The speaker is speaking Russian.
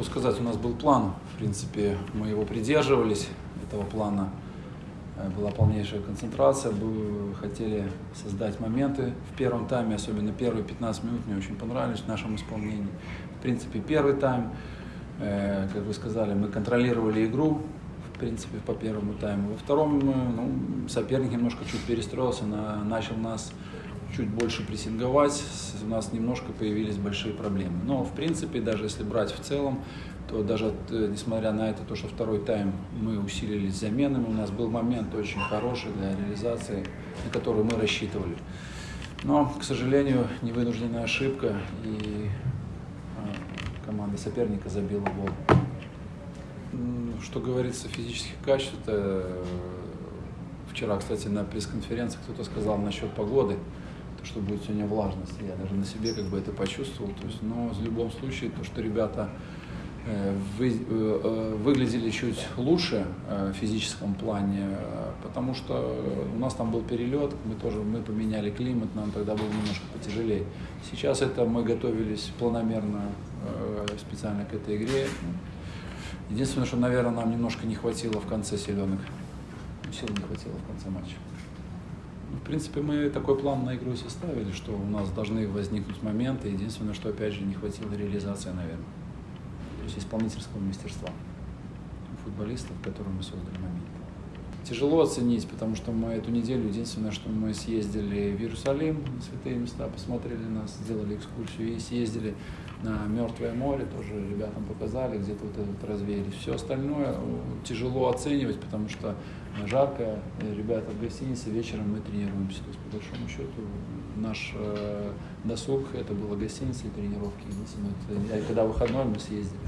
Что сказать, у нас был план, в принципе, мы его придерживались, этого плана э, была полнейшая концентрация, мы хотели создать моменты в первом тайме, особенно первые 15 минут мне очень понравились в нашем исполнении. В принципе, первый тайм, э, как вы сказали, мы контролировали игру, в принципе, по первому тайму. Во втором ну, соперник немножко чуть перестроился, на, начал нас чуть больше прессинговать, у нас немножко появились большие проблемы. Но, в принципе, даже если брать в целом, то даже э, несмотря на это, то, что второй тайм мы усилились заменами, у нас был момент очень хороший для реализации, на который мы рассчитывали. Но, к сожалению, невынужденная ошибка, и а, команда соперника забила гол. Что говорится физических качеств, это э, вчера, кстати, на пресс-конференции кто-то сказал насчет погоды то, что будет сегодня влажность. Я даже на себе как бы это почувствовал. То есть, но в любом случае, то, что ребята э, вы, э, э, выглядели чуть лучше в физическом плане, потому что у нас там был перелет, мы тоже мы поменяли климат, нам тогда было немножко потяжелее. Сейчас это мы готовились планомерно специально к этой игре. Единственное, что, наверное, нам немножко не хватило в конце силенок. Сил не хватило в конце матча. В принципе, мы такой план на игру составили, что у нас должны возникнуть моменты. Единственное, что, опять же, не хватило реализации, наверное. То есть исполнительского мастерства футболистов, которые мы создали момент. Тяжело оценить, потому что мы эту неделю, единственное, что мы съездили в Иерусалим, на святые места, посмотрели нас, сделали экскурсию и съездили на Мертвое море, тоже ребятам показали, где-то вот этот развеялись. Все остальное ну, тяжело оценивать, потому что жарко, ребята в гостинице, вечером мы тренируемся. То есть, по большому счету, наш э, досуг, это было гостиница и тренировки. Единственное, это, когда выходной мы съездили.